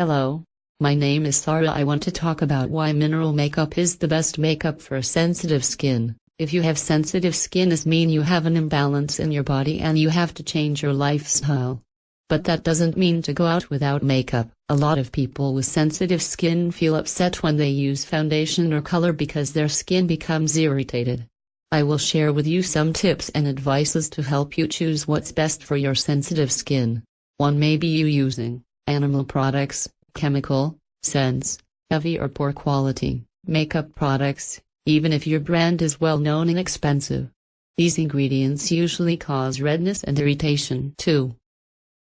Hello. My name is Sarah. I want to talk about why mineral makeup is the best makeup for sensitive skin. If you have sensitive skin this mean you have an imbalance in your body and you have to change your lifestyle. But that doesn't mean to go out without makeup. A lot of people with sensitive skin feel upset when they use foundation or color because their skin becomes irritated. I will share with you some tips and advices to help you choose what's best for your sensitive skin. One may be you using animal products, chemical, scents, heavy or poor quality, makeup products, even if your brand is well known and expensive. These ingredients usually cause redness and irritation too.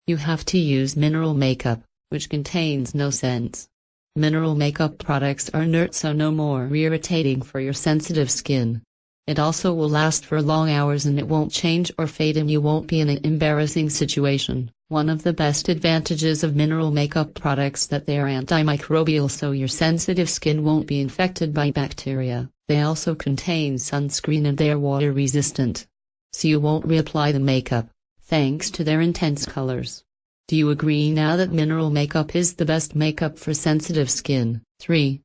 You have to use mineral makeup, which contains no scents. Mineral makeup products are inert so no more irritating for your sensitive skin. It also will last for long hours and it won't change or fade and you won't be in an embarrassing situation. One of the best advantages of mineral makeup products that they are antimicrobial so your sensitive skin won't be infected by bacteria. They also contain sunscreen and they are water resistant. So you won't reapply the makeup, thanks to their intense colors. Do you agree now that mineral makeup is the best makeup for sensitive skin? 3.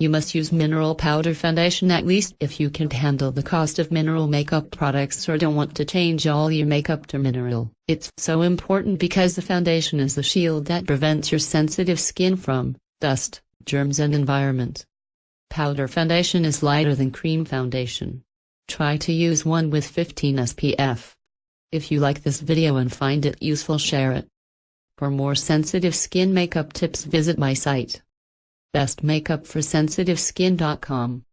You must use mineral powder foundation at least if you can't handle the cost of mineral makeup products or don't want to change all your makeup to mineral. It's so important because the foundation is the shield that prevents your sensitive skin from dust, germs and environment. Powder foundation is lighter than cream foundation. Try to use one with 15 SPF. If you like this video and find it useful share it. For more sensitive skin makeup tips visit my site bestmakeupforsensitiveskin.com